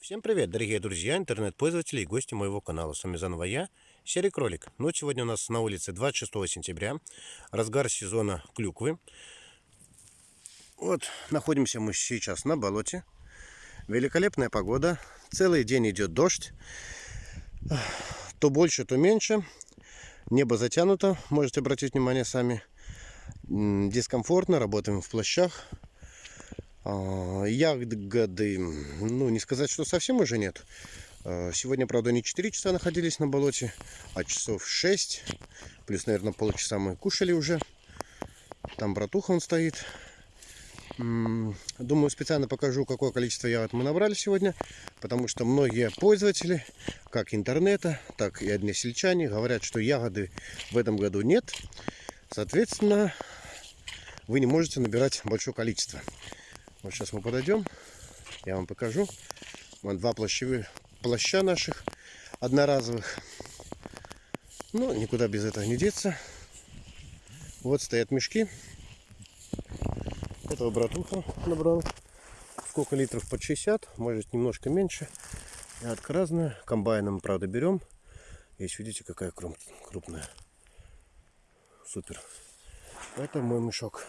Всем привет, дорогие друзья, интернет-пользователи и гости моего канала. С вами заново я, Серый Кролик. Ну, сегодня у нас на улице 26 сентября, разгар сезона клюквы. Вот, находимся мы сейчас на болоте. Великолепная погода, целый день идет дождь. То больше, то меньше. Небо затянуто, можете обратить внимание сами. Дискомфортно, работаем в плащах. А, ягоды, ну не сказать, что совсем уже нет. А, сегодня, правда, не 4 часа находились на болоте, а часов 6. Плюс, наверное, полчаса мы кушали уже. Там братуха он стоит. Думаю, специально покажу, какое количество ягод мы набрали сегодня. Потому что многие пользователи, как интернета, так и односельчане, говорят, что ягоды в этом году нет. Соответственно, вы не можете набирать большое количество. Вот сейчас мы подойдем, я вам покажу. Вон два плащевых плаща наших одноразовых. Ну, никуда без этого не деться. Вот стоят мешки. Этого братуха набрал. Сколько литров? Под 60, может немножко меньше. Ядка разная. Комбайном, правда, берем. Есть, видите, какая крупная. Супер. Это мой мешок.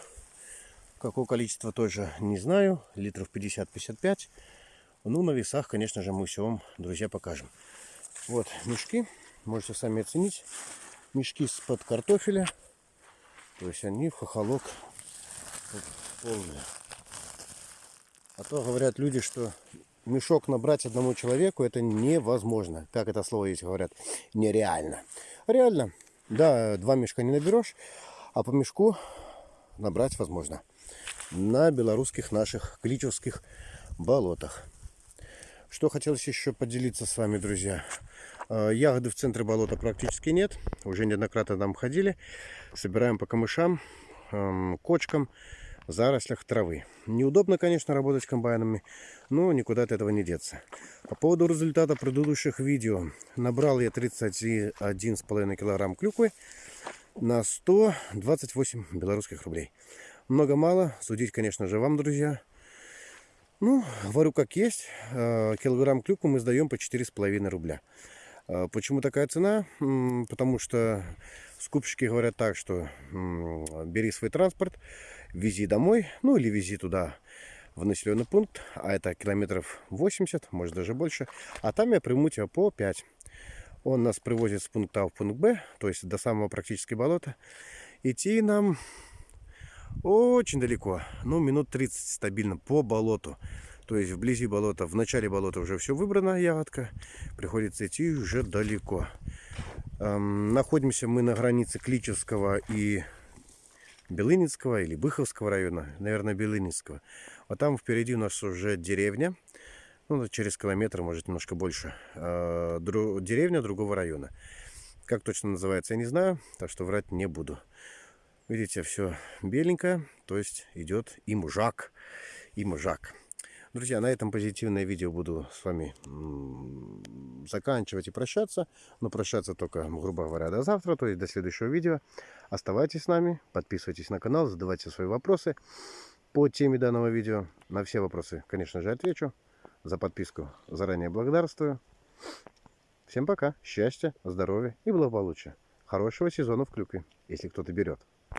Какое количество тоже не знаю. Литров 50-55. Ну, на весах, конечно же, мы все вам, друзья, покажем. Вот мешки. Можете сами оценить. Мешки с-под картофеля. То есть они в хохолок полные. А то говорят люди, что мешок набрать одному человеку это невозможно. Как это слово есть говорят? Нереально. Реально. Да, два мешка не наберешь, а по мешку набрать возможно на белорусских наших кличевских болотах. Что хотелось еще поделиться с вами, друзья. А, ягоды в центре болота практически нет. Уже неоднократно там ходили. Собираем по камышам, кочкам, зарослях травы. Неудобно, конечно, работать комбайнами, но никуда от этого не деться. По поводу результата предыдущих видео. Набрал я 31,5 килограмм клюквы на 128 белорусских рублей. Много-мало, судить, конечно же, вам, друзья. Ну, говорю как есть. Э, килограмм клюквы мы сдаем по 4,5 рубля. Э, почему такая цена? Потому что скупщики говорят так, что бери свой транспорт, вези домой, ну или вези туда в населенный пункт, а это километров 80, может даже больше, а там я приму тебя по 5. Он нас привозит с пункта А в пункт Б, то есть до самого практически болота. Идти нам очень далеко, ну минут 30 стабильно по болоту. То есть вблизи болота, в начале болота уже все выбрано, ягодка. Приходится идти уже далеко. Эм, находимся мы на границе Кличевского и Белыницкого или Быховского района. Наверное, Белыницкого. А там впереди у нас уже деревня. Ну, через километр, может, немножко больше. Э, дру, деревня другого района. Как точно называется, я не знаю, так что врать не буду. Видите, все беленькое, то есть идет и мужак, и мужак. Друзья, на этом позитивное видео буду с вами заканчивать и прощаться. Но прощаться только, грубо говоря, до завтра, то есть до следующего видео. Оставайтесь с нами, подписывайтесь на канал, задавайте свои вопросы по теме данного видео. На все вопросы, конечно же, отвечу. За подписку заранее благодарствую. Всем пока, счастья, здоровья и благополучия. Хорошего сезона в клюкве, если кто-то берет.